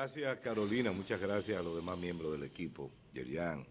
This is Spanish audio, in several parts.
Gracias Carolina, muchas gracias a los demás miembros del equipo, Yerian,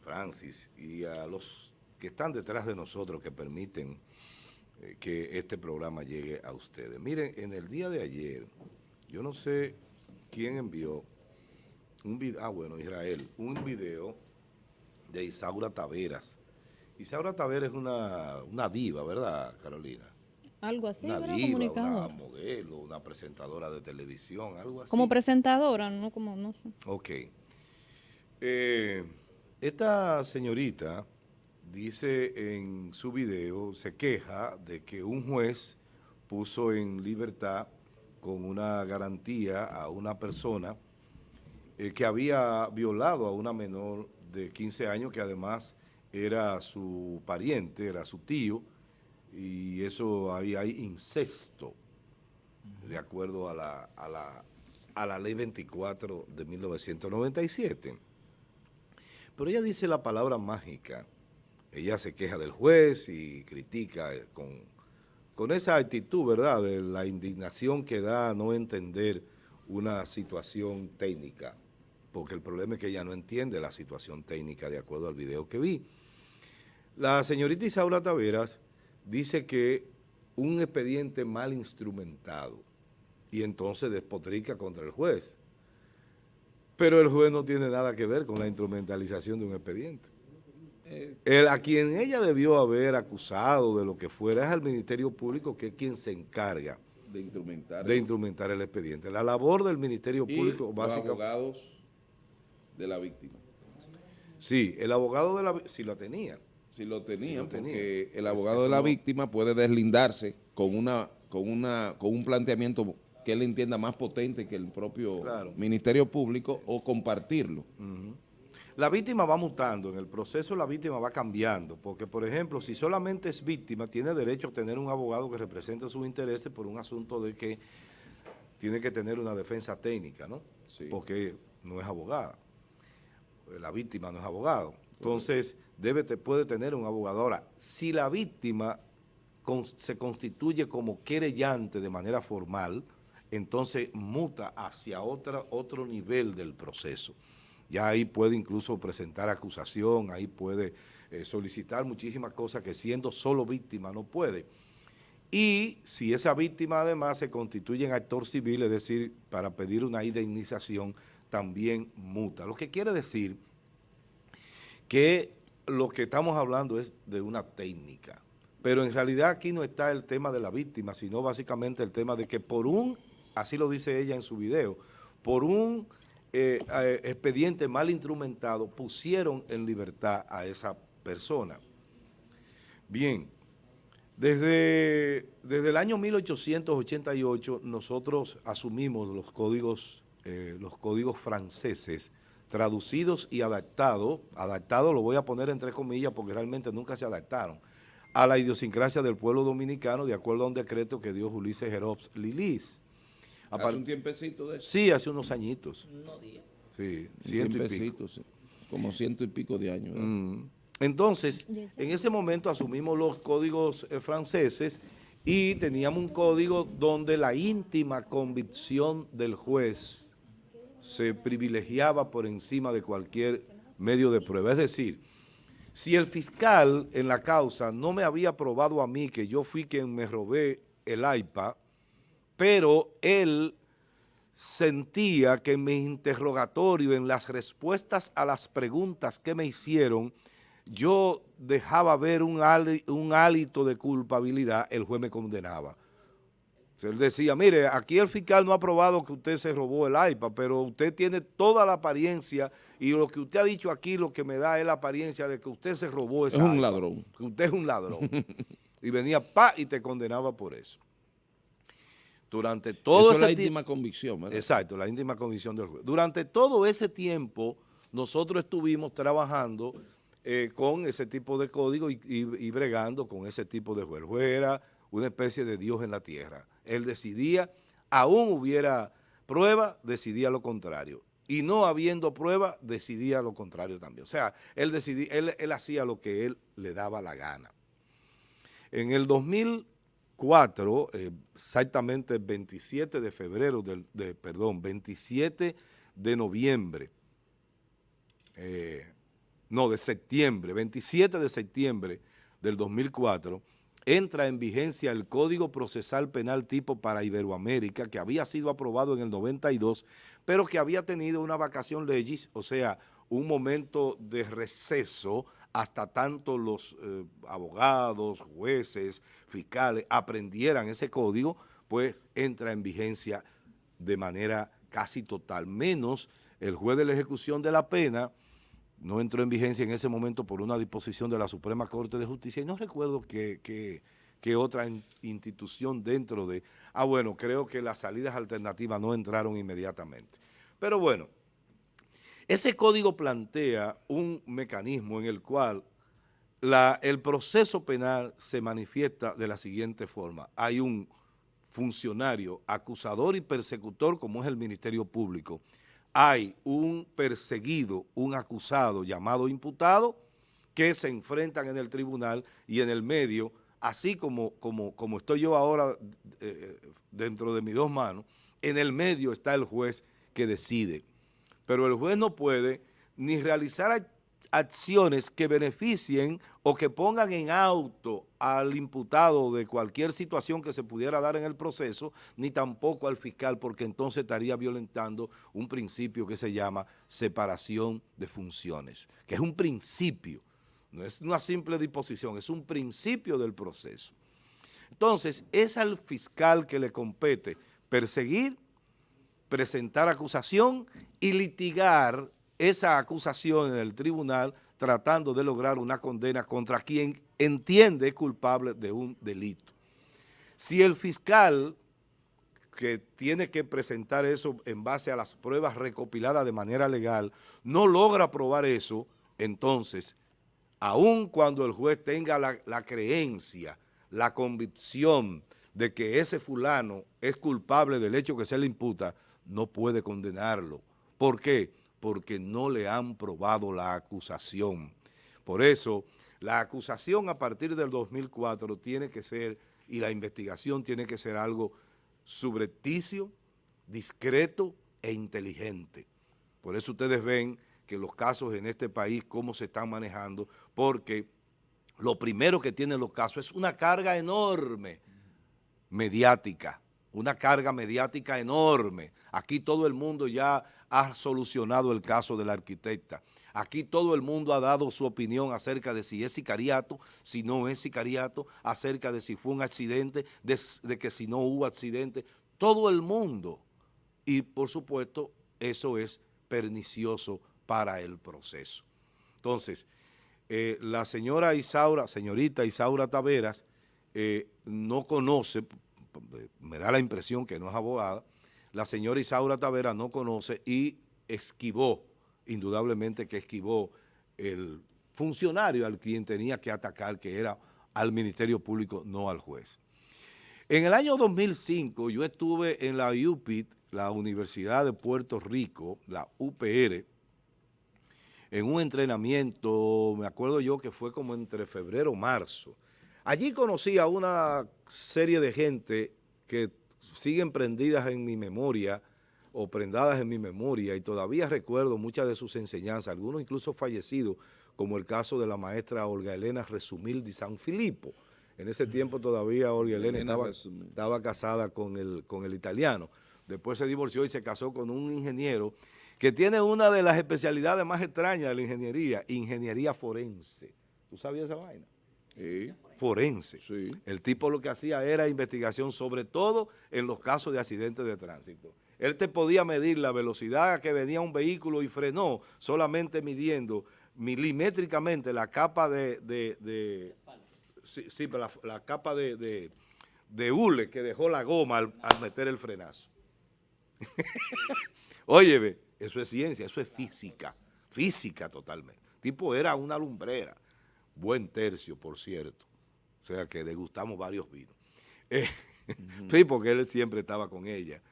Francis y a los que están detrás de nosotros que permiten eh, que este programa llegue a ustedes. Miren, en el día de ayer, yo no sé quién envió un video, ah bueno, Israel, un video de Isaura Taveras. Isaura Taveras es una, una diva, ¿verdad, Carolina? Algo así, una diva, una modelo, una presentadora de televisión, algo así. Como presentadora, no como, no sé. Ok. Eh, esta señorita dice en su video, se queja de que un juez puso en libertad con una garantía a una persona eh, que había violado a una menor de 15 años que además era su pariente, era su tío, y eso ahí hay incesto, de acuerdo a la, a la, a la ley 24 de 1997. Pero ella dice la palabra mágica, ella se queja del juez y critica eh, con, con esa actitud, ¿verdad?, de la indignación que da a no entender una situación técnica, porque el problema es que ella no entiende la situación técnica de acuerdo al video que vi. La señorita Isaura Taveras dice que un expediente mal instrumentado y entonces despotrica contra el juez. Pero el juez no tiene nada que ver con la instrumentalización de un expediente. El, a quien ella debió haber acusado de lo que fuera es al Ministerio Público, que es quien se encarga de instrumentar de instrumentar el expediente. La labor del Ministerio y Público los básicamente... abogados de la víctima. Sí, el abogado de la... si lo tenía. Si lo tenían, lo tenía. porque el abogado de la no- víctima puede deslindarse con una con una con un planteamiento que él entienda más potente que el propio Claro. Ministerio Público o compartirlo. La víctima va mutando, en el proceso la víctima va cambiando, porque por ejemplo, si solamente es víctima, tiene derecho a tener un abogado que represente sus intereses por un asunto de que tiene que tener una defensa técnica, ¿no? Sí. Porque no es abogada, la víctima no es abogado. Entonces, debe, puede tener un abogado. Ahora, si la víctima se constituye como querellante de manera formal, entonces muta hacia otra, otro nivel del proceso. Ya ahí puede incluso presentar acusación, ahí puede eh, solicitar muchísimas cosas que siendo solo víctima no puede. Y si esa víctima además se constituye en actor civil, es decir, para pedir una indemnización, también muta. Lo que quiere decir que lo que estamos hablando es de una técnica. Pero en realidad aquí no está el tema de la víctima, sino básicamente el tema de que por un, así lo dice ella en su video, por un eh, eh, expediente mal instrumentado pusieron en libertad a esa persona. Bien, desde, desde el año 1888 nosotros asumimos los códigos, eh, los códigos franceses traducidos y adaptados, adaptados lo voy a poner entre comillas porque realmente nunca se adaptaron, a la idiosincrasia del pueblo dominicano de acuerdo a un decreto que dio Ulises Jerops Lilis. Hace un tiempecito de eso. Sí, hace unos añitos. Sí, Un ciento y pico. sí. como ciento y pico de años. Mm. Entonces, en ese momento asumimos los códigos eh, franceses y teníamos un código donde la íntima convicción del juez se privilegiaba por encima de cualquier medio de prueba. Es decir, si el fiscal en la causa no me había probado a mí que yo fui quien me robé el iPad, pero él sentía que en mi interrogatorio, en las respuestas a las preguntas que me hicieron, yo dejaba ver un hálito de culpabilidad, el juez me condenaba. Él decía, mire, aquí el fiscal no ha probado que usted se robó el iPad, pero usted tiene toda la apariencia y lo que usted ha dicho aquí lo que me da es la apariencia de que usted se robó ese Es un ladrón. Que usted es un ladrón. y venía, pa, y te condenaba por eso. Durante todo Eso es la ese íntima convicción. ¿verdad? Exacto, la íntima condición del juez. Durante todo ese tiempo, nosotros estuvimos trabajando eh, con ese tipo de código y, y- y bregando con ese tipo de juez. El juez era una especie de Dios en la tierra. Él decidía, aún hubiera prueba, decidía lo contrario. Y no habiendo prueba, decidía lo contrario también. O sea, él, decidía, él, hacía lo que él le daba la gana. En el 2000 2004, eh, exactamente el 27 de febrero, del, de, perdón, 27 de noviembre, eh, no, de septiembre, 27 de septiembre del 2004, entra en vigencia el Código Procesal Penal tipo para Iberoamérica, que había sido aprobado en el 92, pero que había tenido una vacación legis, o sea, un momento de receso hasta tanto los eh, abogados, jueces, fiscales aprendieran ese código, pues entra en vigencia de manera casi total, menos el juez de la ejecución de la pena, no entró en vigencia en ese momento por una disposición de la Suprema Corte de Justicia y no recuerdo qué otra institución dentro de... Ah, bueno, creo que las salidas alternativas no entraron inmediatamente. Pero bueno, ese código plantea un mecanismo en el cual el proceso penal se manifiesta de la siguiente forma. Hay un funcionario acusador y persecutor como es el Ministerio Público, hay un perseguido, un acusado llamado imputado, que se enfrentan en el tribunal y en el medio, así como, como, como estoy yo ahora eh, dentro de mis dos manos, en el medio está el juez que decide. Pero el juez no puede ni realizar acciones que beneficien o que pongan en auto al imputado de cualquier situación que se pudiera dar en el proceso, ni tampoco al fiscal, porque entonces estaría violentando un principio que se llama separación de funciones, que es un principio, no es una simple disposición, es un principio del proceso. Entonces, es al fiscal que le compete perseguir, presentar acusación y litigar esa acusación en el tribunal tratando de lograr una condena contra quien entiende culpable de un delito. Si el fiscal que tiene que presentar eso en base a las pruebas recopiladas de manera legal, no logra probar eso, entonces, aun cuando el juez tenga la, la creencia, la convicción de que ese fulano es culpable del hecho que se le imputa, no puede condenarlo. ¿Por qué? Porque no le han probado la acusación. Por eso, la acusación a partir del 2004 tiene que ser, y la investigación tiene que ser algo subrepticio, discreto e inteligente. Por eso ustedes ven que los casos en este país, cómo se están manejando, porque lo primero que tienen los casos es una carga enorme mediática una carga mediática enorme. Aquí todo el mundo ya ha solucionado el caso de la arquitecta. Aquí todo el mundo ha dado su opinión acerca de si es sicariato, si no es sicariato, acerca de si fue un accidente, de, que si no hubo accidente. Todo el mundo. Y por supuesto, eso es pernicioso para el proceso. Entonces, eh, la señora Isaura, señorita Isaura Taveras, eh, no conoce, me da la impresión que no es abogada, la señora Isaura Tavera no conoce y esquivó, indudablemente que esquivó el funcionario al quien tenía que atacar, que era al Ministerio Público, no al juez. En el año 2005 yo estuve en la UPIT, la Universidad de Puerto Rico, la UPR, en un entrenamiento, me acuerdo yo que fue como entre febrero o marzo, Allí conocí a una serie de gente que siguen prendidas en mi memoria o prendadas en mi memoria y todavía recuerdo muchas de sus enseñanzas, algunos incluso fallecidos, como el caso de la maestra Olga Elena Resumil de San Filipo. En ese tiempo todavía Olga Elena, estaba, estaba, casada con el, con el italiano. Después se divorció y se casó con un ingeniero que tiene una de las especialidades más extrañas de la ingeniería, ingeniería forense. ¿Tú sabías esa vaina? Sí forense. El tipo lo que hacía era investigación, sobre todo en los casos de accidentes de tránsito. Él te podía medir la velocidad a que venía un vehículo y frenó, solamente midiendo milimétricamente la capa de... sí, pero la, capa de, de, hule que dejó la goma al, meter el frenazo. Óyeme, eso es ciencia, eso es física, física totalmente. El tipo era una lumbrera, buen tercio, por cierto. O sea que degustamos varios vinos. Eh, sí, porque él siempre estaba con ella.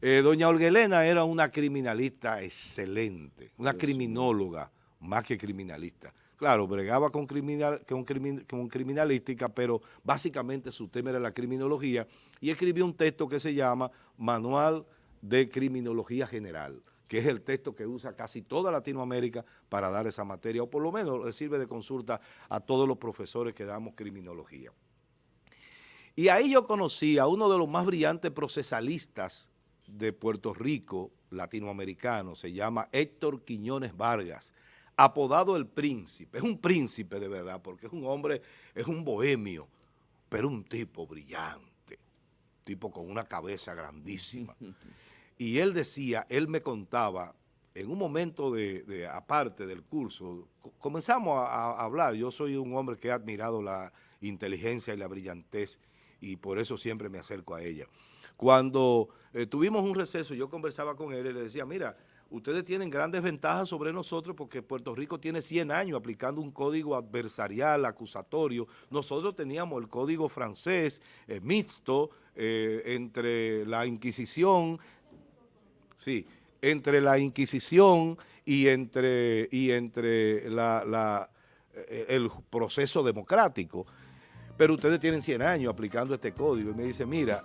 Eh, doña Olguelena era una criminalista excelente, una criminóloga más que criminalista. claro, bregaba con, criminal, con, con criminalística, pero básicamente su tema era la criminología, y escribió un texto que se llama Manual de Criminología General, que es el texto que usa casi toda Latinoamérica para dar esa materia, o por lo menos le sirve de consulta a todos los profesores que damos criminología. Y ahí yo conocí a uno de los más brillantes procesalistas de Puerto Rico, latinoamericano, se llama Héctor Quiñones Vargas, apodado el príncipe. Es un príncipe de verdad, porque es un hombre, es un bohemio, pero un tipo brillante, tipo con una cabeza grandísima. Y él decía, él me contaba, en un momento de, aparte del curso, comenzamos a, hablar, yo soy un hombre que ha admirado la inteligencia y la brillantez y por eso siempre me acerco a ella. Cuando eh, tuvimos un receso, yo conversaba con él y le decía, mira, ustedes tienen grandes ventajas sobre nosotros porque Puerto Rico tiene 100 años aplicando un código adversarial, acusatorio. Nosotros teníamos el código francés eh, mixto eh, entre la Inquisición, sí, entre la Inquisición y entre, y entre la, el proceso democrático pero ustedes tienen 100 años aplicando este código. Y me dice, mira,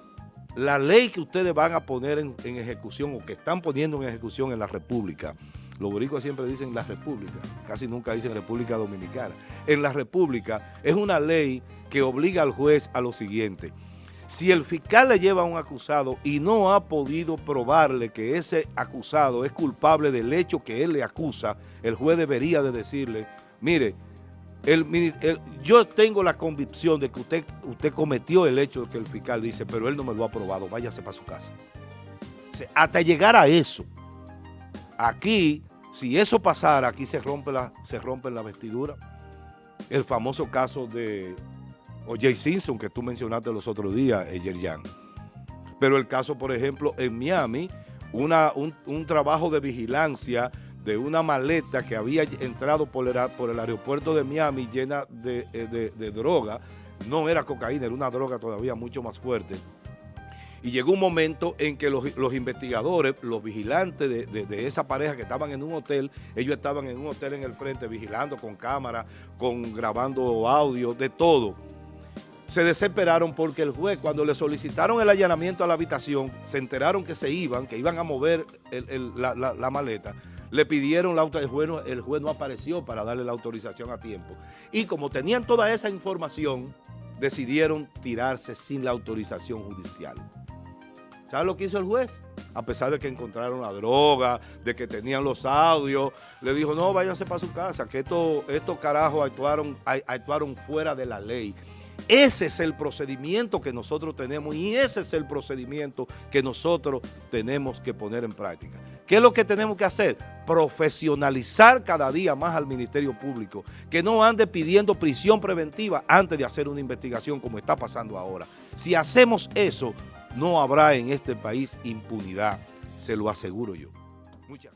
la ley que ustedes van a poner en, ejecución o que están poniendo en ejecución en la República, los boricuas siempre dicen la República, casi nunca dicen República Dominicana. En la República es una ley que obliga al juez a lo siguiente. Si el fiscal le lleva a un acusado y no ha podido probarle que ese acusado es culpable del hecho que él le acusa, el juez debería de decirle, mire, yo tengo la convicción de que usted, usted cometió el hecho que el fiscal dice, pero él no me lo ha probado, váyase para su casa. hasta llegar a eso, aquí, si eso pasara, aquí se rompe la, se rompe la vestidura. El famoso caso de O.J. Simpson que tú mencionaste los otros días, Yerjan. Pero el caso, por ejemplo, en Miami, una, un, un trabajo de vigilancia de una maleta que había entrado por el, por el aeropuerto de Miami llena de, eh, droga. No era cocaína, era una droga todavía mucho más fuerte. Y llegó un momento en que los, investigadores, los vigilantes de, esa pareja que estaban en un hotel, ellos estaban en un hotel en el frente vigilando con cámara, con grabando audio, de todo. Se desesperaron porque el juez, cuando le solicitaron el allanamiento a la habitación, se enteraron que se iban, que iban a mover la maleta le pidieron la autorización, el juez no apareció para darle la autorización a tiempo. Y como tenían toda esa información, decidieron tirarse sin la autorización judicial. ¿Sabes lo que hizo el juez? A pesar de que encontraron la droga, de que tenían los audios, le dijo, no, váyanse para su casa, que estos esto carajos actuaron, actuaron fuera de la ley. Ese es el procedimiento que nosotros tenemos y ese es el procedimiento que nosotros tenemos que poner en práctica. ¿Qué es lo que tenemos que hacer? Profesionalizar cada día más al Ministerio Público, que no ande pidiendo prisión preventiva antes de hacer una investigación como está pasando ahora. Si hacemos eso, no habrá en este país impunidad, se lo aseguro yo. Muchas